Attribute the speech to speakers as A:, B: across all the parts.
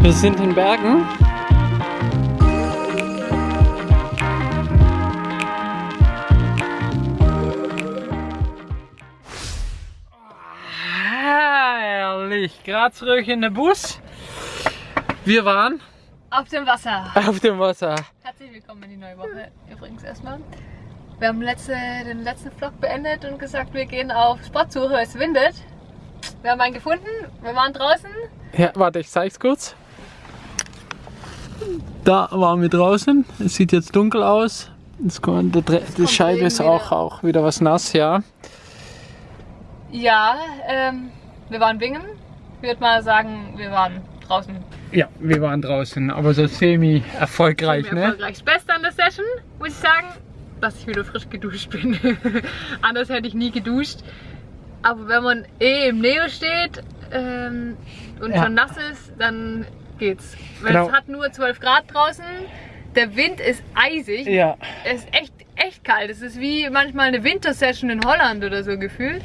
A: Wir sind in Bergen. Herrlich, gerade zurück in den Bus. Wir waren
B: Auf dem Wasser.
A: auf dem Wasser.
B: Herzlich willkommen in die neue Woche. Übrigens erstmal. Wir haben letzte, den letzten Vlog beendet und gesagt, wir gehen auf Spotsuche, weil es windet. Wir haben einen gefunden, wir waren draußen.
A: Ja, warte, ich zeig's kurz. Da waren wir draußen. Es sieht jetzt dunkel aus. Es kommt, die
B: kommt
A: Scheibe ist auch,
B: wieder.
A: auch wieder was nass, ja.
B: Ja, ähm, wir waren Bingen. Ich würde mal sagen, wir waren draußen.
A: Ja, wir waren draußen, aber so semi-erfolgreich, ne?
B: Erfolgreich. Das Beste an der Session, muss ich sagen, dass ich wieder frisch geduscht bin. Anders hätte ich nie geduscht. Aber wenn man eh im Neo steht ähm, und
A: Ja.
B: schon nass ist, dann geht's. Weil
A: Genau.
B: es hat nur 12 Grad draußen. Der Wind ist eisig.
A: Ja,
B: Es ist echt, echt kalt. Es ist wie manchmal eine Wintersession in Holland oder so gefühlt.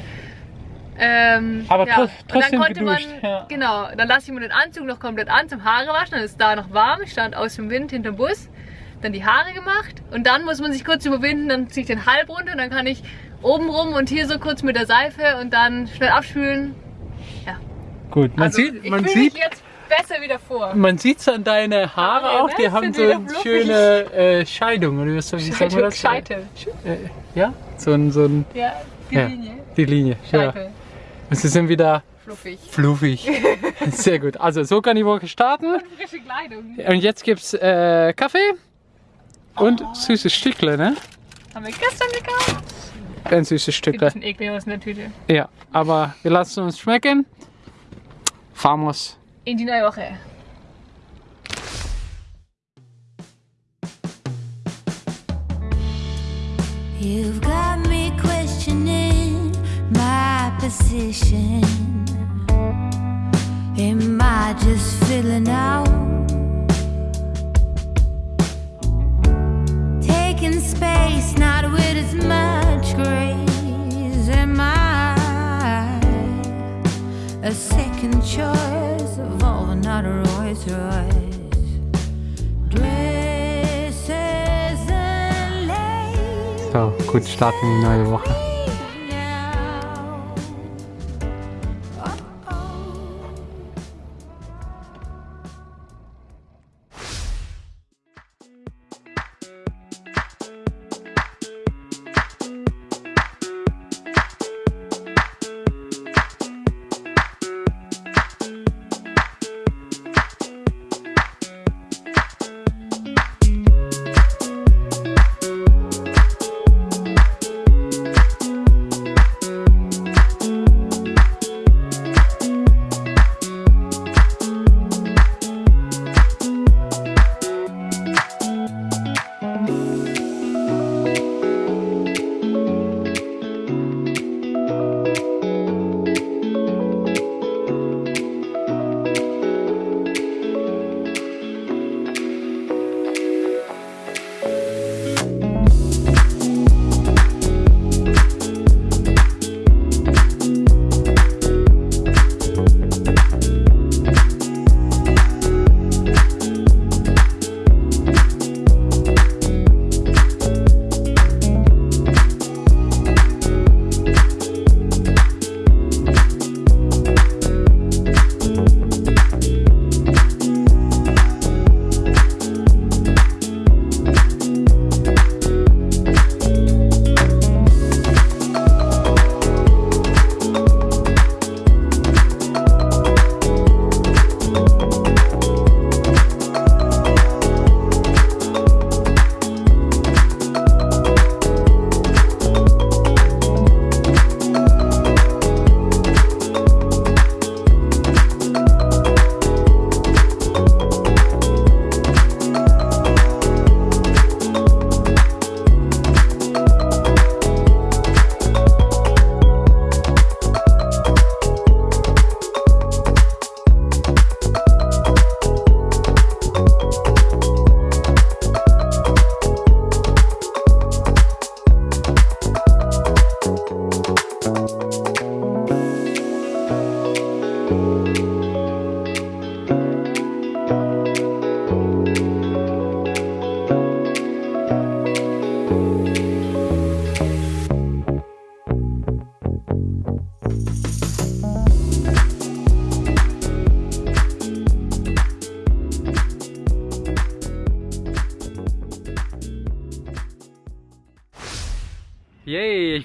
B: Ähm,
A: Aber
B: ja.
A: tro-
B: Und
A: trotzdem
B: dann konnte
A: geduscht,
B: man,
A: ja.
B: genau, dann lasse ich mir den Anzug noch komplett an zum Haare waschen. Dann ist da noch warm. Ich stand aus dem Wind hinterm Bus. Dann die Haare gemacht. Und dann muss man sich kurz überwinden. Dann ziehe ich den halb runter. Und dann kann ich oben rum und hier so kurz mit der Seife und dann schnell abspülen.
A: gut. Man
B: Also,
A: sieht, man sieht,
B: besser wieder vor.
A: man sieht's an deine Haare
B: Haare,
A: auch.
B: ne?
A: Die haben
B: Sind
A: so eine schöne äh, Scheidung oder wie sagen wir das?
B: Scheitel.
A: Äh, ja, so ein, so ein,
B: Ja, die
A: Ja.
B: Linie.
A: die Linie. Ja. Und sie sind wieder
B: Fluffig.
A: fluffig. Sehr gut. Also so kann die Woche starten.
B: Frische Kleidung.
A: Und jetzt gibt's äh, Kaffee und süßes Stückle, ne?
B: Haben wir gestern gekauft.
A: Ein süßes
B: Sieht ein
A: Stückle.
B: bisschen eklig aus in der Tüte.
A: Ja, aber wir lassen uns schmecken. Vamos.
B: In die neue Woche.
C: You've got position. Am I just filling out? Taking space, not with as much grace. Am I a second choice of all the not a Rolls Royce?
A: So, gut starten in die neue Woche.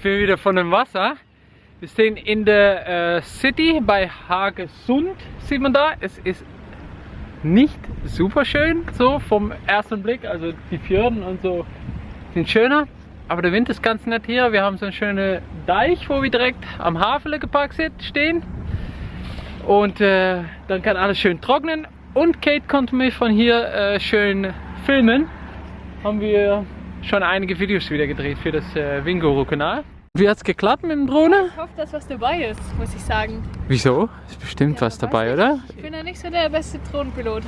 A: Bin wieder von dem Wasser. Wir stehen in der äh, City bei Hagesund, sieht man da. Es ist nicht super schön, so vom ersten Blick. Also die Fjorden und so sind schöner. Aber der Wind ist ganz nett hier. Wir haben so einen schönen Deich, wo wir direkt am Hafen geparkt sind, stehen. Und äh, dann kann alles schön trocknen. Und Kate konnte mich von hier äh, schön filmen. Haben wir schon einige Videos wieder gedreht für das äh, Wingoro-Kanal. Wie hat es geklappt mit dem Drohne?
B: Ich hoffe, dass was dabei ist, muss ich sagen.
A: Wieso? Ist bestimmt was
B: weiß
A: dabei, oder?
B: Ich bin ja nicht so der beste Drohnenpilot.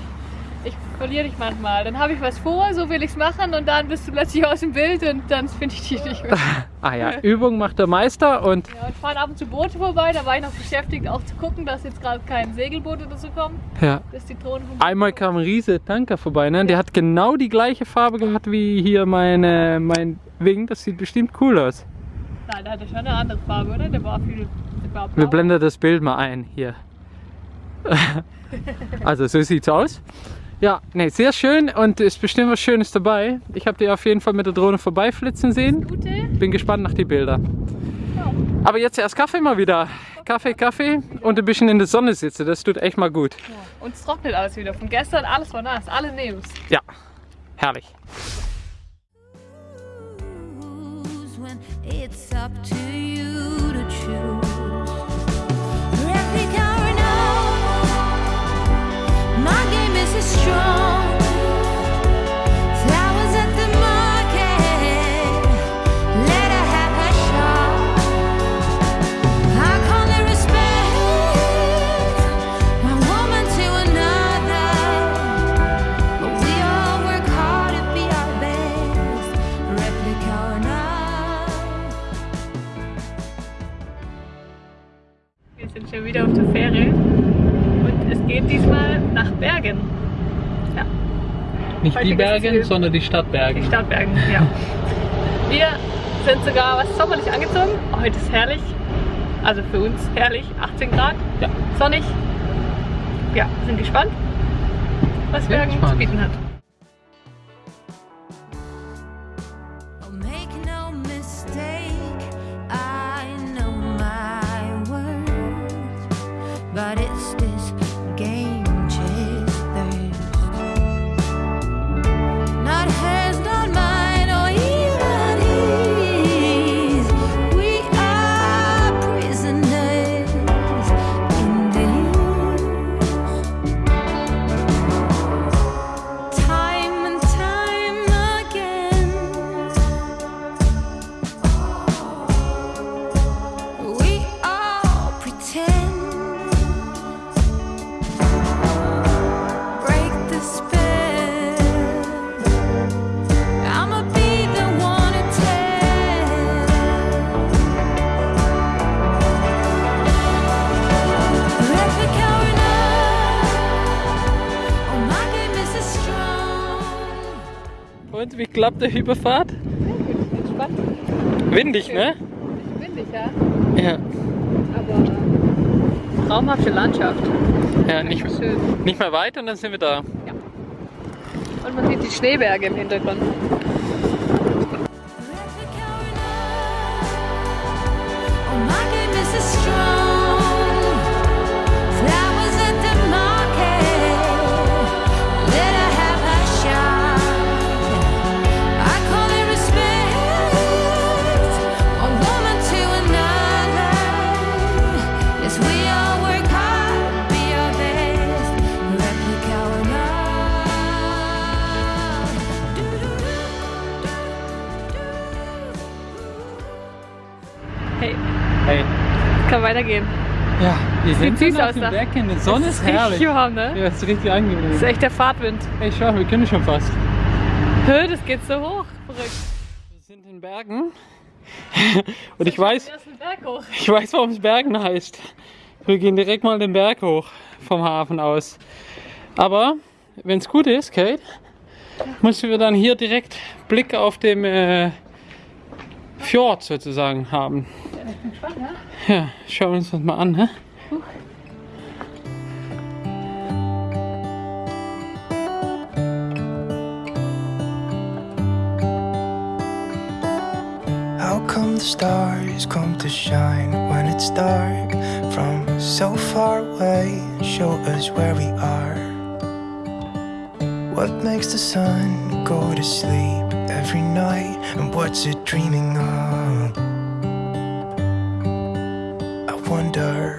B: Ich verliere dich manchmal. Dann habe ich was vor, so will ich es machen und dann bist du plötzlich aus dem Bild und dann finde ich dich nicht mehr.
A: Ah ja, Übung macht der Meister und
B: Ja, und fahren ab und zu Boote vorbei. Da war ich noch beschäftigt, auch zu gucken, dass jetzt gerade kein Segelboot oder so kommt,
A: ja.
B: dass die Drohnen
A: Einmal kam ein riese Tanker vorbei, ne? Der hat genau die gleiche Farbe gehabt wie hier meine, mein Wing. Das sieht bestimmt cool aus.
B: Nein, der hatte schon eine andere Farbe, oder? Der war viel. Der war
A: Wir blenden das Bild mal ein hier. also so sieht's aus. Ja, nee, sehr schön und ist bestimmt was Schönes dabei. Ich habe die auf jeden Fall mit der Drohne vorbeiflitzen sehen. Bin gespannt nach die Bilder. Aber jetzt erst Kaffee mal wieder. Kaffee, Kaffee und ein bisschen in der Sonne sitzen. Das tut echt mal gut.
B: Ja. Und es trocknet alles wieder. Von gestern alles war nass, alle Nebels.
A: Ja, herrlich.
C: It's up to you to choose.
A: Nicht die Bergen,
B: zu-
A: sondern die Stadt
B: die
A: Bergen.
B: Stadt Bergen. Ja. Wir sind sogar was sommerlich angezogen. Heute ist herrlich. Also für uns herrlich. 18 Grad.
A: Ja.
B: Sonnig. Ja, sind gespannt, was
A: Sehr
B: Bergen zu bieten hat.
A: Klappt der Überfahrt?
B: Entspannt.
A: Windig, ne?
B: Windig, ja.
A: Ja.
B: Aber traumhafte Landschaft.
A: Ja, nicht,
B: Schön.
A: nicht mehr weit und dann sind wir da.
B: Und man sieht die Schneeberge im Hintergrund.
C: Replica
B: Hey,
A: Hey.
B: kann weitergehen.
A: Ja, wir sind
B: süß aus da.
A: Berg hin. Die Sonne ist
B: richtig
A: herrlich.
B: warm, ne?
A: Ja, ist richtig angenehm.
B: Das ist echt der Fahrtwind.
A: Hey, schau, wir können schon fast.
B: Hö, das geht so hoch. Verrückt.
A: Wir sind in Bergen. Und ich weiß, ich weiß, warum es Bergen heißt. Wir gehen direkt mal den Berg hoch vom Hafen aus. Aber wenn es gut ist, Kate, müssen wir dann hier direkt Blick auf dem äh, Fjord sozusagen haben.
B: Ja, ich bin gespannt, ja?
A: Ja, schauen wir uns das mal an. Ne?
D: How come the stars come to shine when it's dark from so far away show us where we are? What makes the sun go to sleep every night and what's it dreaming of? I wonder.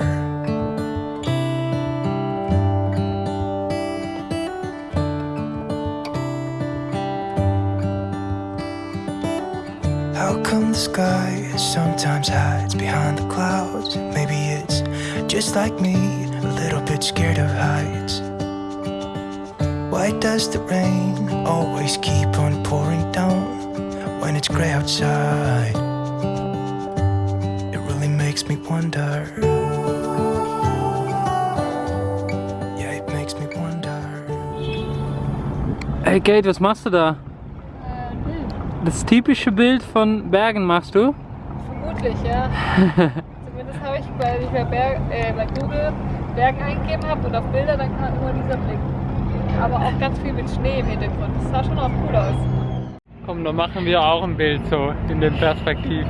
D: How come the sky sometimes hides behind the clouds? Maybe it's just like me, a little bit scared of heights. Why does the rain always keep on pouring down when it's gray outside? It really makes me wonder. Yeah, it makes me wonder.
A: Hey Kate, was machst du da? Äh, das typische Bild von Bergen machst du?
B: Vermutlich, ja. Zumindest habe ich, weil ich bei, Berg, äh, bei Google Bergen eingegeben habe und auf Bilder, dann kam immer dieser Blick. Aber auch ganz viel mit Schnee im Hintergrund. Das sah schon auch cool aus.
A: Komm, dann machen wir auch ein Bild so in den Perspektiv.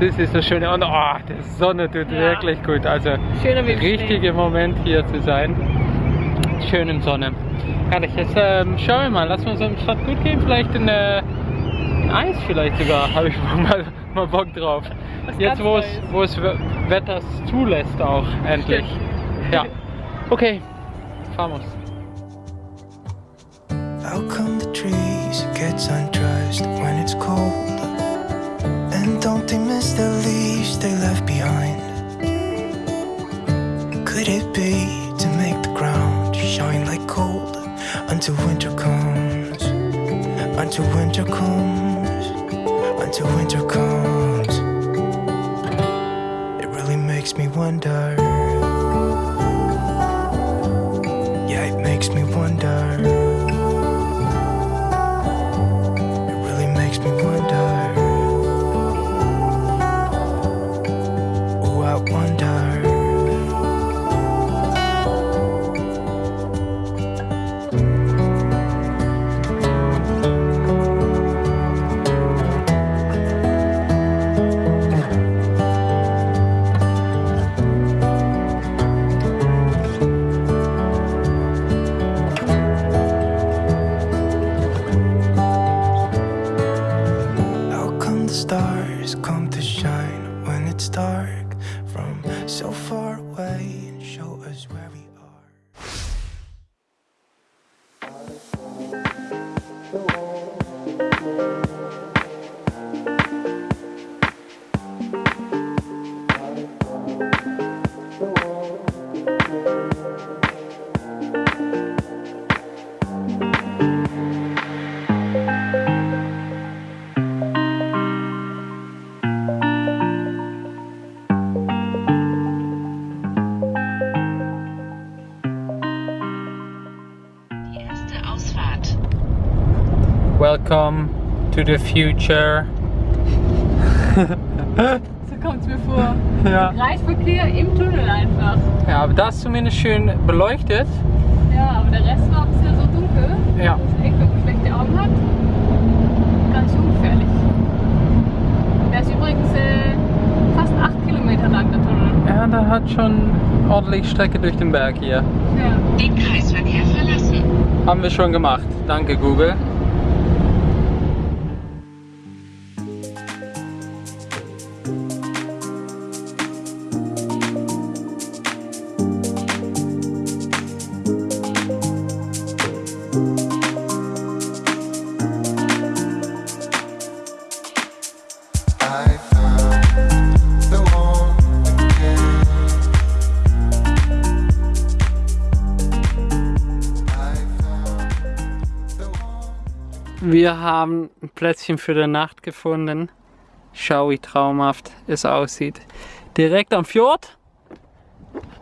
A: Das ist das Schöne. Und oh, die Sonne tut
B: Ja.
A: wirklich gut. Also
B: im
A: richtiger Moment hier zu sein. Schönen Sonne. Herrlich. Jetzt ähm, schauen wir mal. Lassen wir uns am Strand gut gehen. Vielleicht in, äh, in Eis vielleicht sogar. Habe ich mal, mal Bock drauf.
B: Was
A: Jetzt wo es, wo es We- Wetter zulässt auch endlich. Ja. Okay. Fahren
D: trees get undressed when it's cold? And don't they miss the leaves they left behind? Could it be to make the ground shine like gold until winter comes? Until winter comes, until winter comes. It really makes me wonder. Yeah, it makes me wonder. To shine when it's dark from so far away and show us where we
A: to the future.
B: So kommt es mir vor.
A: Ja.
B: Reichsverkehr im Tunnel einfach.
A: ja, aber das ist zumindest schön beleuchtet.
B: Ja, aber der Rest war bisher so dunkel.
A: Ja.
B: Das ist echt, wenn man schlechte Augen hat, ganz schön gefährlich. Der ist übrigens äh, fast 8 Kilometer lang, der Tunnel.
A: Ja, da hat schon ordentlich Strecke durch den Berg hier.
B: Ja.
E: Den Kreisverkehr verlassen.
A: Haben wir schon gemacht. Danke Google. Wir haben ein Plätzchen für die Nacht gefunden. Schau, wie traumhaft es aussieht. Direkt am Fjord.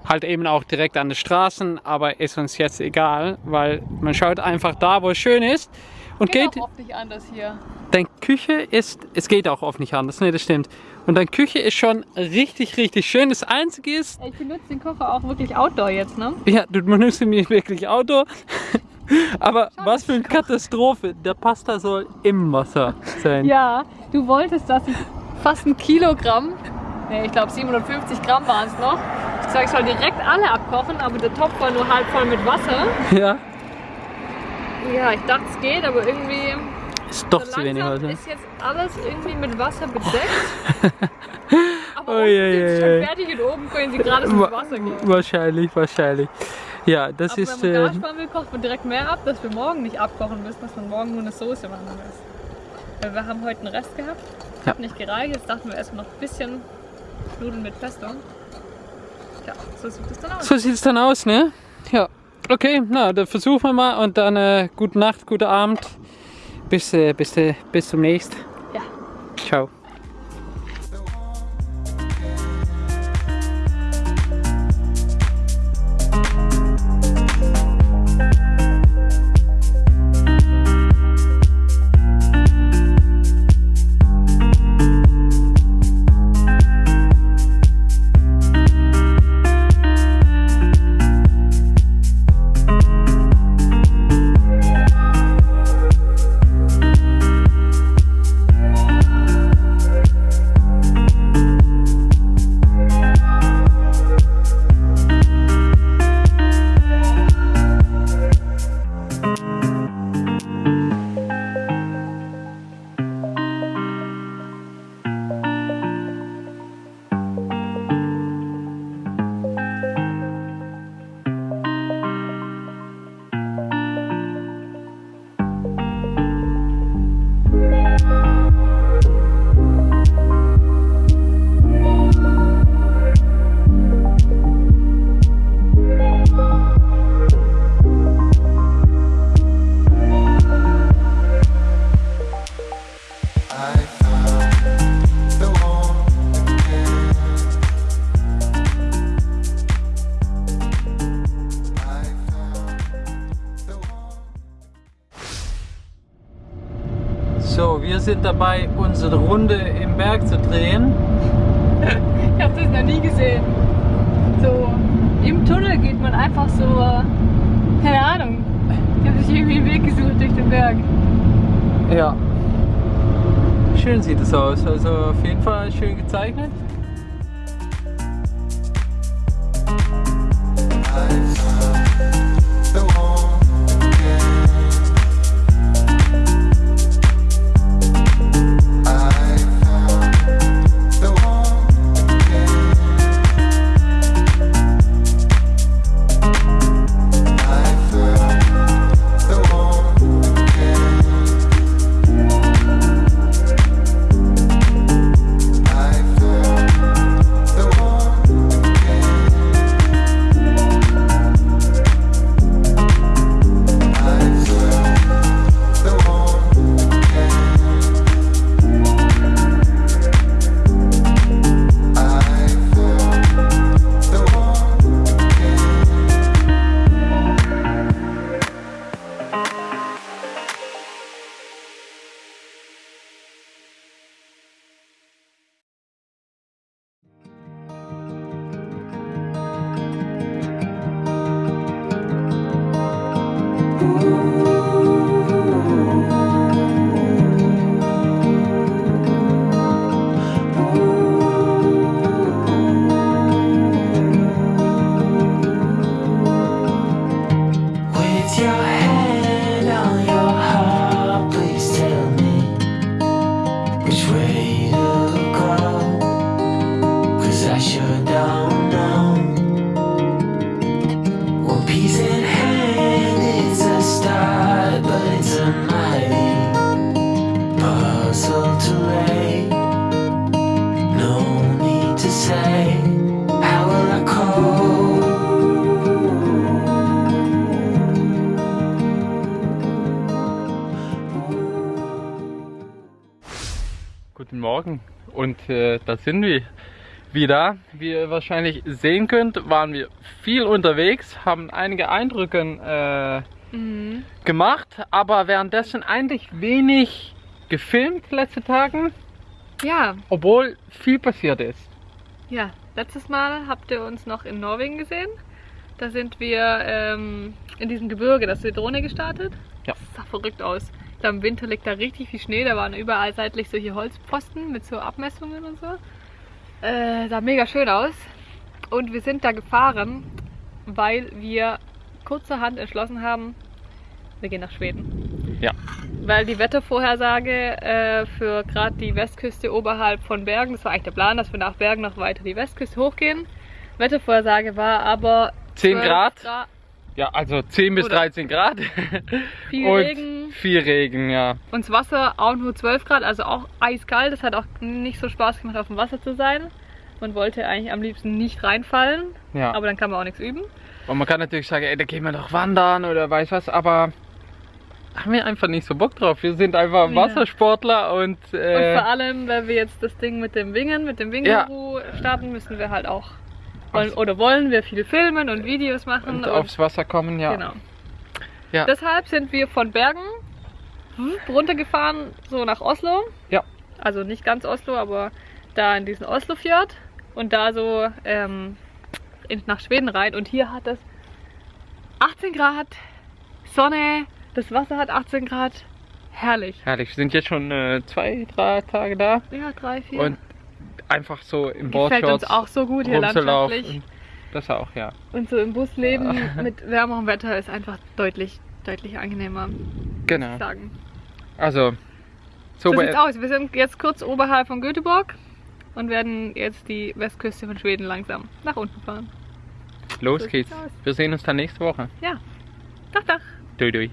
A: Halt eben auch direkt an den Straßen, aber ist uns jetzt egal, weil man schaut einfach da, wo es schön ist. Und
B: Geht,
A: geht,
B: auch oft nicht anders hier.
A: deine Küche ist, es geht auch oft nicht anders, ne, das stimmt. Und deine Küche ist schon richtig, richtig schön. Das Einzige ist,
B: Ich benutze den Kocher auch wirklich outdoor jetzt, ne?
A: ja, du benutzt mich wirklich Auto. Aber was für eine Katastrophe. Der Pasta soll im Wasser sein.
B: Ja, du wolltest, dass ich fast ein Kilogramm. Ne, ich glaube 750 Gramm waren es noch. Ich sag, ich soll direkt alle abkochen, aber der Topf war nur halb voll mit Wasser.
A: Ja.
B: Ja, ich dachte es geht, aber irgendwie
A: Ist doch
B: so
A: zu wenig Wasser.
B: ist jetzt alles irgendwie mit Wasser bedeckt. aber
A: Oh,
B: unten
A: je,
B: sind sie
A: je,
B: schon fertig und oben können sie gerade ins
A: Wa-
B: Wasser gehen.
A: Wahrscheinlich, wahrscheinlich. Ja, das
B: Aber
A: ist.
B: wenn man
A: Äh,
B: machen will, kocht man direkt mehr ab, dass wir morgen nicht abkochen müssen, dass man morgen nur eine Soße machen muss. Weil wir haben heute einen Rest gehabt,
A: Ja.
B: hat nicht gereicht, jetzt dachten wir erstmal noch ein bisschen Nudeln mit Pesto. Ja, so sieht es dann aus.
A: so sieht es dann aus, ne? Ja. Okay, na, dann versuchen wir mal und dann äh, gute Nacht, guten Abend. Bis, äh, bis, äh, bis zum nächsten.
B: Ja.
A: Ciao. Sind dabei, unsere Runde im Berg zu drehen.
B: Ich habe das noch nie gesehen. So, im Tunnel geht man einfach so, keine Ahnung. Ich habe sich irgendwie einen Weg gesucht durch den Berg.
A: Ja. Schön sieht es aus. Also auf jeden Fall schön gezeichnet. Und äh, da sind wir wieder. Wie ihr wahrscheinlich sehen könnt, waren wir viel unterwegs, haben einige Eindrücke äh, gemacht, aber währenddessen eigentlich wenig gefilmt letzte Tagen,
B: Ja,
A: obwohl viel passiert ist.
B: ja. Letztes Mal habt ihr uns noch in Norwegen gesehen. Da sind wir ähm, in diesem Gebirge, das ist die Drohne gestartet.
A: Ja.
B: Das sah verrückt aus. Da Im Winter liegt da richtig viel Schnee. Da waren überall seitlich solche Holzpfosten mit so Abmessungen und so. Äh, sah mega schön aus. Und wir sind da gefahren, weil wir kurzerhand entschlossen haben, wir gehen nach Schweden.
A: Ja.
B: Weil die Wettervorhersage äh, für gerade die Westküste oberhalb von Bergen, das war eigentlich der Plan, dass wir nach Bergen noch weiter die Westküste hochgehen. Wettervorhersage war aber
A: 10
B: 12
A: Grad. Ja, also 10 bis
B: Oder-
A: 13 Grad.
B: Viel
A: und
B: Regen.
A: Viel Regen, ja.
B: Und das Wasser auch nur 12 Grad, also auch eiskalt. Das hat auch nicht so Spaß gemacht, auf dem Wasser zu sein. Man wollte eigentlich am liebsten nicht reinfallen,
A: ja.
B: aber dann kann man auch nichts üben.
A: Und man kann natürlich sagen, ey, da gehen wir doch wandern oder weiß was, aber haben wir einfach nicht so Bock drauf. Wir sind einfach
B: Ja.
A: Wassersportler und,
B: Und
A: äh,
B: vor allem, wenn wir jetzt das Ding mit dem Wingen, mit dem Wingenru starten, müssen wir halt auch, wollen, oder wollen wir viel filmen und Videos machen.
A: und aufs Wasser kommen, ja.
B: Genau.
A: Ja.
B: Deshalb sind wir von Bergen runtergefahren, so nach Oslo.
A: Ja.
B: Also nicht ganz Oslo, aber da in diesen Oslofjord und da so ähm, in, nach Schweden rein. Und hier hat es 18 Grad, Sonne, das Wasser hat 18 Grad. Herrlich.
A: Herrlich, wir sind jetzt schon äh, zwei, drei Tage da
B: Ja, drei, vier.
A: und einfach so im
B: Gefällt uns
A: Boardshorts
B: auch so gut hier landschaftlich.
A: Das auch, ja.
B: Und so im Bus leben mit wärmerem Wetter ist einfach deutlich, deutlich angenehmer,
A: Genau.
B: sagen.
A: Also, so,
B: So sieht's aus. Wir sind jetzt kurz oberhalb von Göteborg und werden jetzt die Westküste von Schweden langsam nach unten fahren.
A: los
B: so
A: geht's. Wir sehen uns dann nächste Woche.
B: Ja. Dach, dach.
A: Dui, dui.